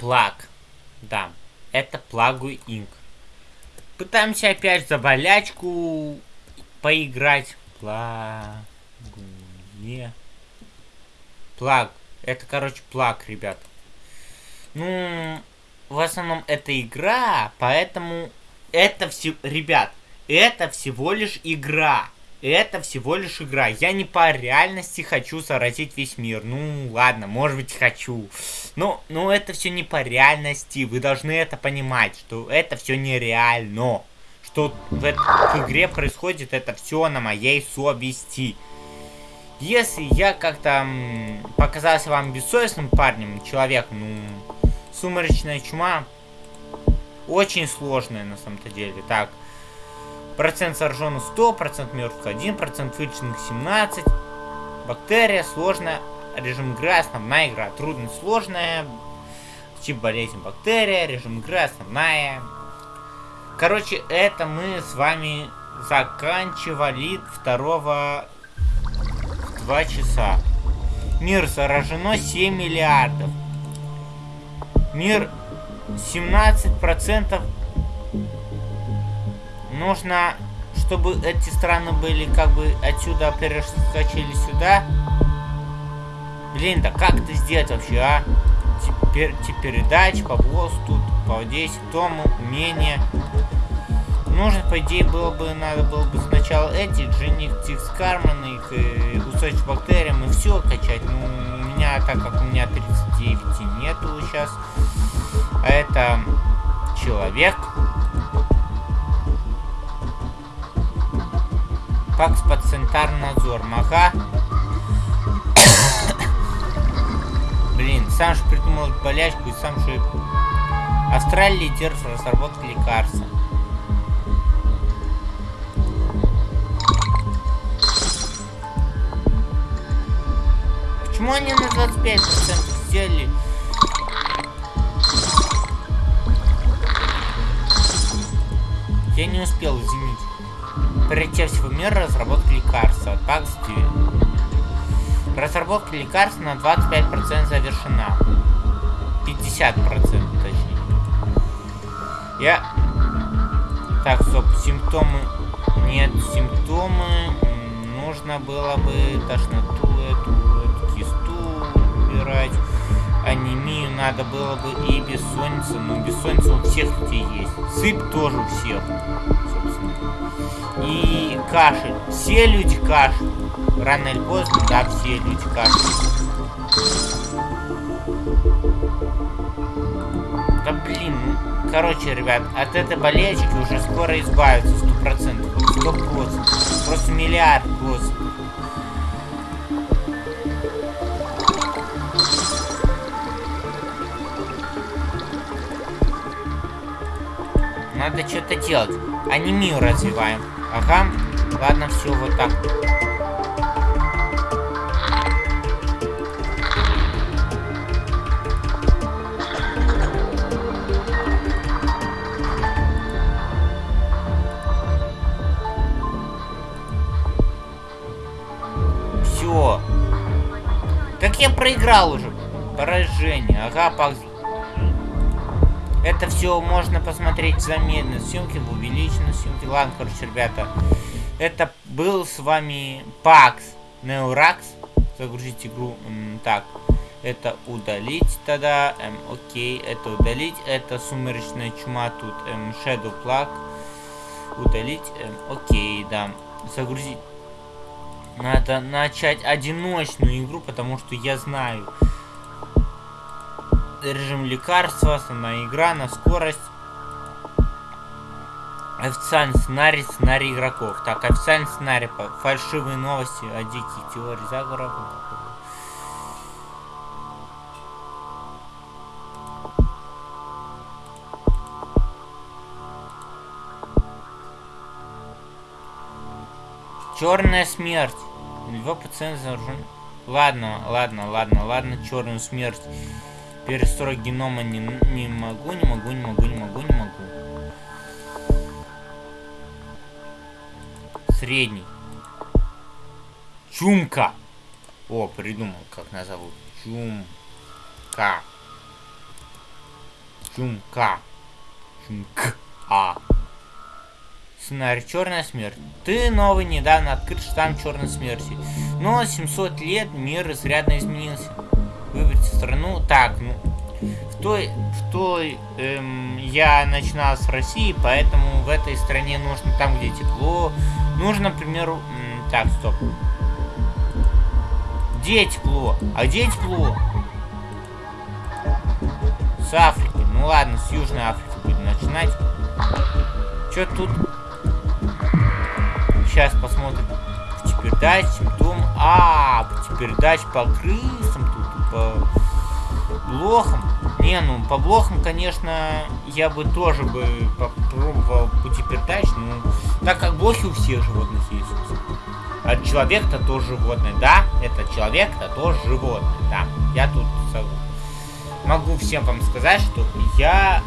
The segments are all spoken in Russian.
Плаг. Да, это Плагу Инк. Пытаемся опять за болячку поиграть. Плагу. Не. Плаг. Это, короче, плаг, ребят. Ну, в основном это игра, поэтому это все... Ребят, это всего лишь игра. Это всего лишь игра. Я не по реальности хочу заразить весь мир. Ну, ладно, может быть, хочу. Но, но это все не по реальности. Вы должны это понимать, что это все нереально. Что в, это, в игре происходит это все на моей совести. Если я как-то показался вам бессовестным парнем, человеком, ну, сумеречная чума очень сложная на самом-то деле. Так, процент зараженных 100, процент мертвых 1, процент вылеченных 17. Бактерия сложная, режим игры, основная игра. Трудность сложная, тип болезнь бактерия, режим игры, основная. Короче, это мы с вами заканчивали второго 2 часа. Мир заражено 7 миллиардов. Мир 17% нужно, чтобы эти страны были как бы отсюда перескочили сюда. Блин, да как это сделать вообще, а? Теперь, теперь передач, баблос тут, по 10 тому, умение нужно, по идее, было бы, надо было бы сначала эти, Дженниктикс Карман, их э, устойчивость бактериям и все качать. Ну, у меня, так как у меня 39 нету сейчас, а это человек. Пакс под надзор. Мага. Блин, сам же придумал болячку и сам же... Австралия лидер в разработке лекарства. Почему они на 25% сделали? Я не успел, извините. Приоритет всего мира разработка лекарства. Так, Стивен. Разработка лекарства на 25% завершена. 50% точнее. Я... Так, стоп, симптомы... Нет, симптомы... Нужно было бы тошноту эту убирать. Анемию надо было бы и бессонница. Ну, бессонница у всех людей есть. Сыпь тоже у всех. И кашель. Все люди кашель. Рано или поздно, да, все люди кашель. Да блин, ну, короче, ребят, от этой болячки уже скоро избавиться, сто процентов. Сто процентов. Просто миллиард процентов. Надо что-то делать. Анемию развиваем. Ага. Ладно, все, вот так. Все. Так я проиграл уже. Поражение. Ага, пак это все можно посмотреть в замедленной съемке, в увеличенной съемке. Ладно, короче, ребята. Это был с вами Пакс Неуракс. Загрузить игру. так, это удалить тогда. Эм, окей, это удалить. Это сумеречная чума тут. Эм, Shadow Plug. Удалить. Эм, окей, да. Загрузить. Надо начать одиночную игру, потому что я знаю, режим лекарства, основная игра на скорость. Официальный сценарий, сценарий игроков. Так, официальный сценарий, фальшивые новости о диких теориях заговоров. Черная смерть. Его пациент заражен. Ладно, ладно, ладно, ладно, черную смерть. Перестроить генома не, не могу, не могу, не могу, не могу, не могу. Средний. Чумка. О, придумал, как назовут. Чумка. Чумка. Чумк. А. Сценарий Черная смерть. Ты новый, недавно открыт штамм Черной смерти. Но 700 лет мир изрядно изменился. Выберите страну. Так, ну... В той, в той эм, я начинал с России, поэтому в этой стране нужно там, где тепло. Нужно, к примеру... Эм, так, стоп. Где тепло? А где тепло? С Африки. Ну ладно, с Южной Африки будем начинать. Что тут? Сейчас посмотрим. Птипердач, симптом. А, птипердач по крысам по блохам. Не, ну по блохам, конечно, я бы тоже бы попробовал птипердач, но так как блохи у всех животных есть. А человек-то тоже животное, да? Это человек-то тоже животное, да. Я тут могу всем вам сказать, что я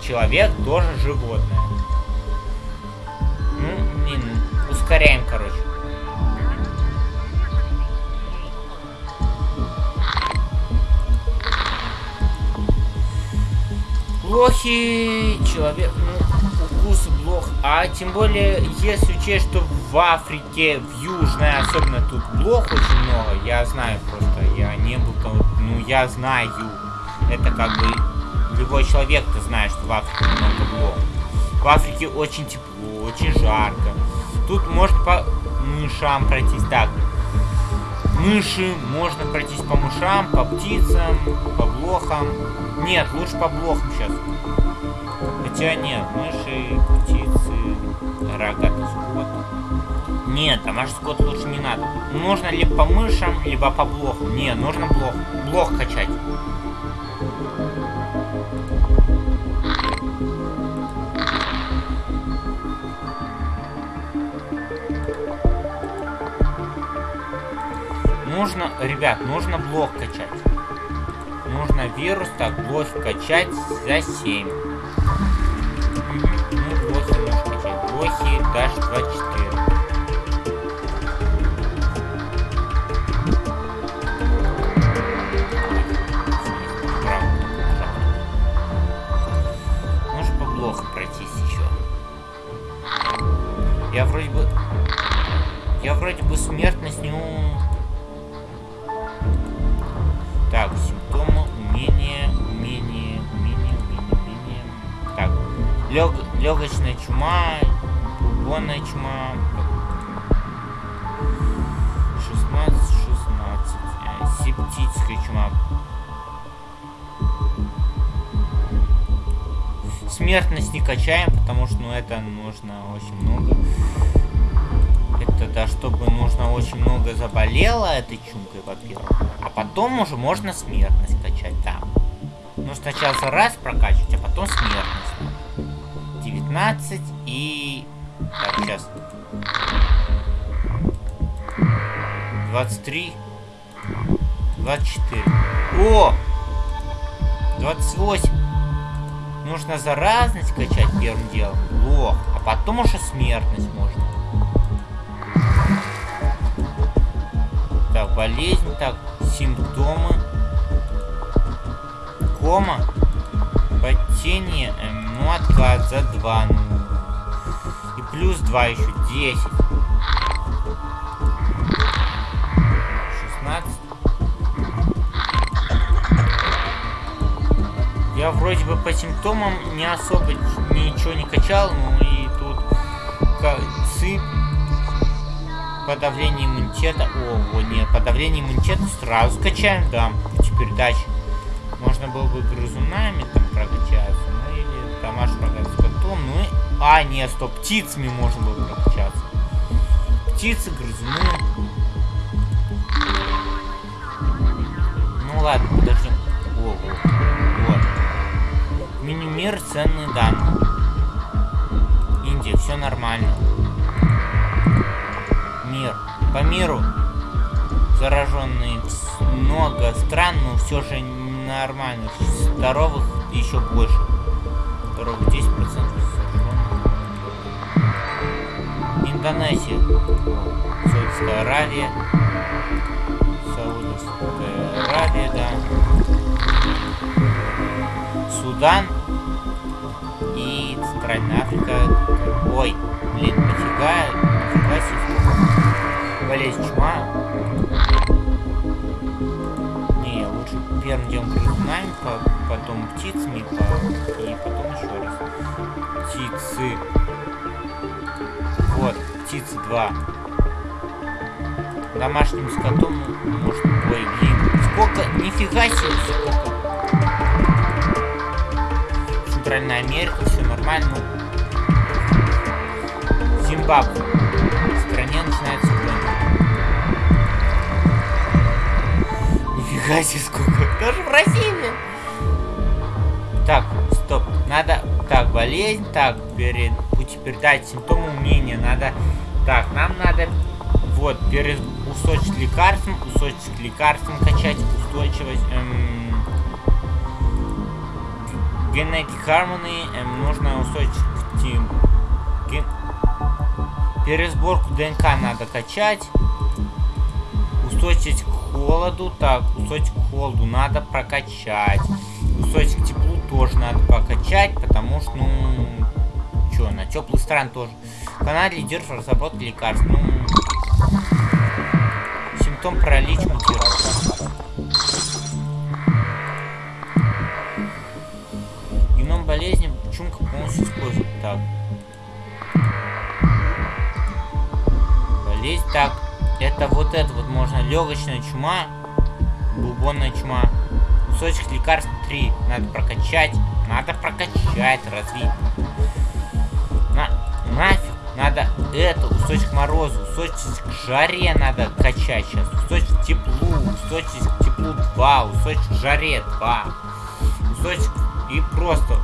человек тоже животное. Ну, блин, ускоряем, Плохи человек, ну, укус блох. А тем более, если учесть, что в Африке, в Южной, особенно тут блох очень много, я знаю просто, я не был там, ну, я знаю. Это как бы любой человек-то знает, что в Африке много блох. В Африке очень тепло, очень жарко. Тут можно по мышам пройтись так. Мыши, можно пройтись по мышам, по птицам, по блохам. Нет, лучше по блохам сейчас. Хотя нет, мыши, птицы, рогатый скот. Нет, домашний скот лучше не надо. Нужно либо по мышам, либо по блохам. Не, нужно блох. Блох качать. Нужно, ребят, нужно блок качать. Нужно вирус, так, блок качать за 7. Ну, блохи нужно качать. Блохи даже 24. Может по блоху пройтись еще. Я вроде бы... Я вроде бы смертность не... лег, легочная чума, бубонная чума. 16, 16. Э, септическая чума. Смертность не качаем, потому что ну, это нужно очень много. Это да, чтобы нужно очень много заболело этой чумкой, во-первых. А потом уже можно смертность качать, да. Ну, сначала раз прокачивать, а потом смертность. 19 и... Так, сейчас. 23. 24. О! 28. Нужно заразность качать первым делом. Лох. А потом уже смертность можно. Так, болезнь, так, симптомы. Кома. Потение, эм, ну, отказ за 2, ну. И плюс 2 еще, 10. 16. Я вроде бы по симптомам не особо ничего не качал, ну и тут сыпь подавление иммунитета. О, вот нет, подавление иммунитета сразу скачаем, да. Пути передач. Можно было бы грызунами там прокачаться, или домашний прокачаться котом, ну и... А, нет, стоп, птицами можно было прокачаться. Птицы, грызуны. Ну ладно, подождем. О, вот. вот. Мини-мир, ценные данные. Индия, все нормально мир. По миру зараженные много стран, но все же нормальных. Здоровых еще больше. Здоровых 10% зараженных. Индонезия. Саудовская Аравия. Саудовская Аравия, да. Судан. Центральная Африка. Ой, блин, нафига, нафига себе. Болезнь чума. Не, лучше первым делом грызунами, потом птицами, и потом еще раз. Птицы. Вот, птицы 2. Домашним скотом, может, ой, блин, сколько, нифига себе, сколько. Центральная Америка, все нормально. Зимбабве. В стране начинается война. Нифига себе сколько. Даже в России, блин. Так, стоп. Надо... Так, болезнь. Так, перед... пути передать симптомы умения. Надо... Так, нам надо... Вот, перед... устойчивость лекарством. Устойчивость к лекарствам качать. Устойчивость... Эм Genetic Harmony эм, нужно устойчивость к ген... Пересборку ДНК надо качать. Устойчивость к холоду. Так, устойчивость к холоду надо прокачать. Устойчивость к теплу тоже надо прокачать, потому что, ну... Чё, на теплый стран тоже. Канал лидер в разработке лекарств. Ну... Симптом паралич мутировал. болезни чумка полностью использует. Так. Болезнь. Так. Это вот это вот можно. Легочная чума. Бубонная чума. Кусочек лекарств 3. Надо прокачать. Надо прокачать, развить. На, нафиг. Надо это, устойчивость к морозу, устойчивость к жаре надо качать сейчас. Устойчивость к теплу, устойчивость к теплу 2, устойчивость к жаре 2. Устойчивость и просто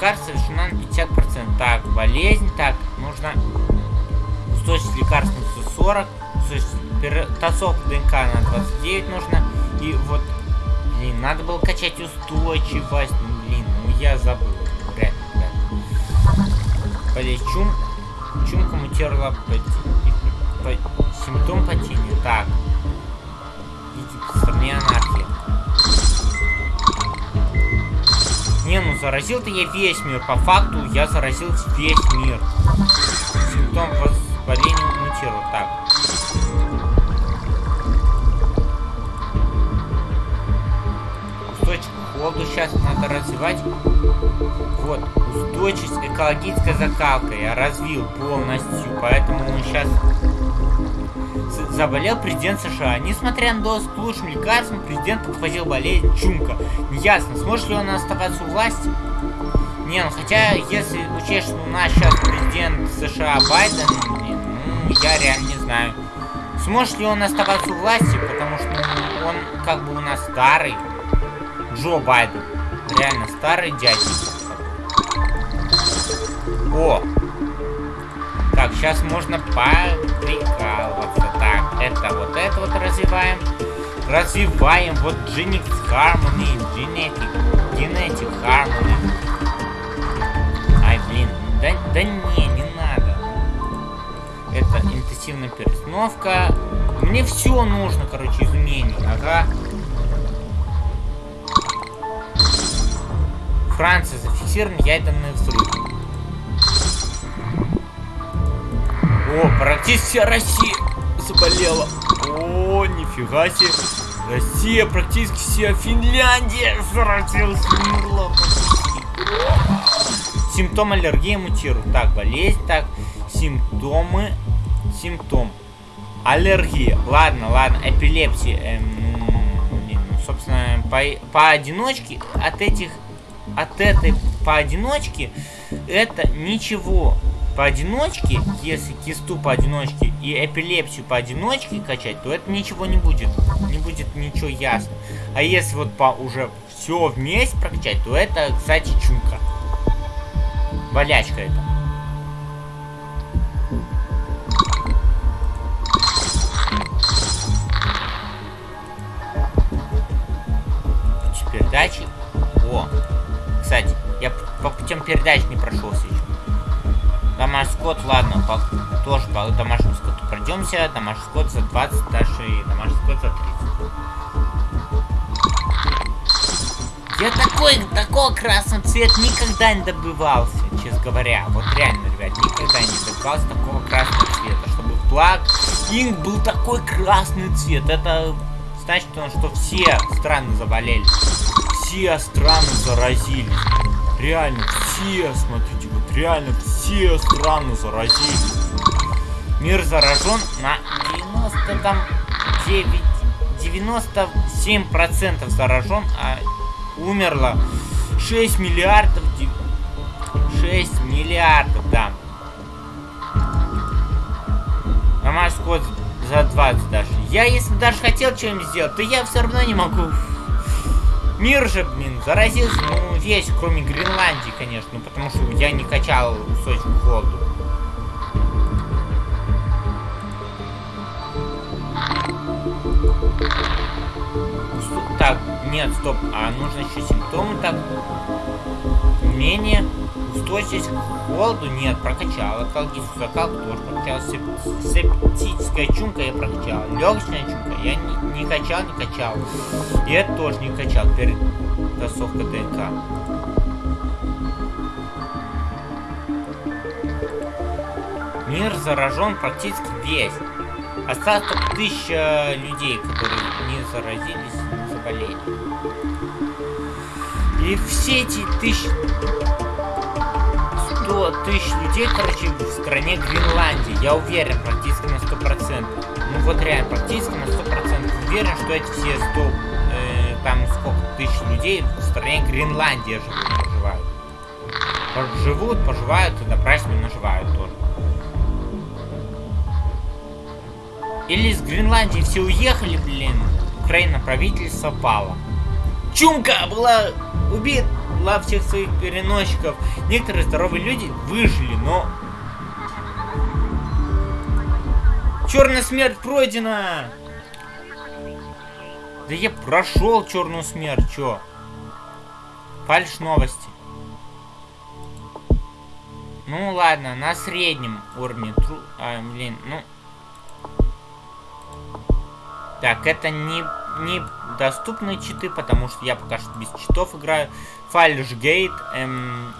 лекарств совершена на 50%. Так, болезнь. Так, нужно устойчивость лекарств на 140. Тасовка ДНК на 29 нужно. И вот, блин, надо было качать устойчивость. Блин, ну я забыл. Ли, да. Болезнь чум. Чумка мутировала по, по, симптом потения. Так. Видите, стране анархия. Не, ну заразил-то я весь мир. По факту я заразил весь мир. Симптом воспаления мутировал. Так. Устойчивость к холоду сейчас надо развивать. Вот. Устойчивость экологической закалкой я развил полностью. Поэтому мы сейчас заболел президент США. Несмотря на доступ к лучшим лекарствам, президент подхватил болезнь чумка. Неясно, сможет ли он оставаться у власти? Не, ну хотя, если учесть, что у нас сейчас президент США Байден, ну, я реально не знаю. Сможет ли он оставаться у власти, потому что ну, он как бы у нас старый. Джо Байден. Реально старый дядя. О! Так, сейчас можно поприкалываться. Так, это вот это вот развиваем. Развиваем вот Genetic Harmony, Genetic, Genetic Harmony. Ай, блин, да, да не, не надо. Это интенсивная перестановка. Мне все нужно, короче, изменений. Ага. Франция зафиксирован ядерный взрыв. О, практически вся Россия заболела. О, нифига себе. Россия, практически вся Финляндия заразилась. Симптом аллергии мутируют. Так, болезнь, так, симптомы, симптом. Аллергия. Ладно, ладно, эпилепсия. Эм, ну, собственно, по, поодиночке от этих, от этой поодиночке, это ничего поодиночке, если кисту поодиночке и эпилепсию поодиночке качать, то это ничего не будет. Не будет ничего ясно. А если вот по уже все вместе прокачать, то это, кстати, чумка. Болячка это. Теперь дачи. О, кстати, Я по путям передач не прошелся еще. Домашний скот, ладно, по, тоже по домашнему скоту пройдемся. Домашний скот за 20, дальше и домашний скот за 30. Я такой, такого красного цвета никогда не добывался, честно говоря. Вот реально, ребят, никогда не добывался такого красного цвета. Чтобы флаг инк был такой красный цвет. Это значит, что все страны заболели. Все страны заразились. Реально, все, смотрите, вот реально все страны заразились. Мир заражен на 90 там 9, 97% заражен, а умерло 6 миллиардов, 6 миллиардов, да. Нормальный скот за 20 даже. Я, если даже хотел что-нибудь сделать, то я все равно не могу. Мир же, блин, заразился, ну, весь, кроме Гренландии, конечно, ну, потому что я не качал устойчивую холоду. Так, нет, стоп, а нужно еще симптомы так. Менее устойчивость к холоду нет, прокачал. Алкалгическую закалку тоже прокачал. Сеп септическая чумка я прокачал. Легочная чумка я не, не качал, не качал. И это тоже не качал перед тасовкой ДНК. Мир заражен практически весь. Осталось только тысяча людей, которые не заразились, не заболели. И все эти тысячи... 100 тысяч людей, короче, в стране Гренландии. Я уверен практически на 100%. Ну вот реально, практически на 100% уверен, что эти все 100... Э, там сколько тысяч людей в стране Гренландии живут, поживают. Живут, поживают и добрачно наживают тоже. Или из Гренландии все уехали, блин. Украина правительство пало. Чумка была убита всех своих переносчиков. Некоторые здоровые люди выжили, но... Черная смерть пройдена! Да я прошел черную смерть, чё? Фальш новости. Ну ладно, на среднем уровне тру... А, блин, ну... Так, это не, не доступные читы, потому что я пока что без читов играю. Фальшгейт, эм,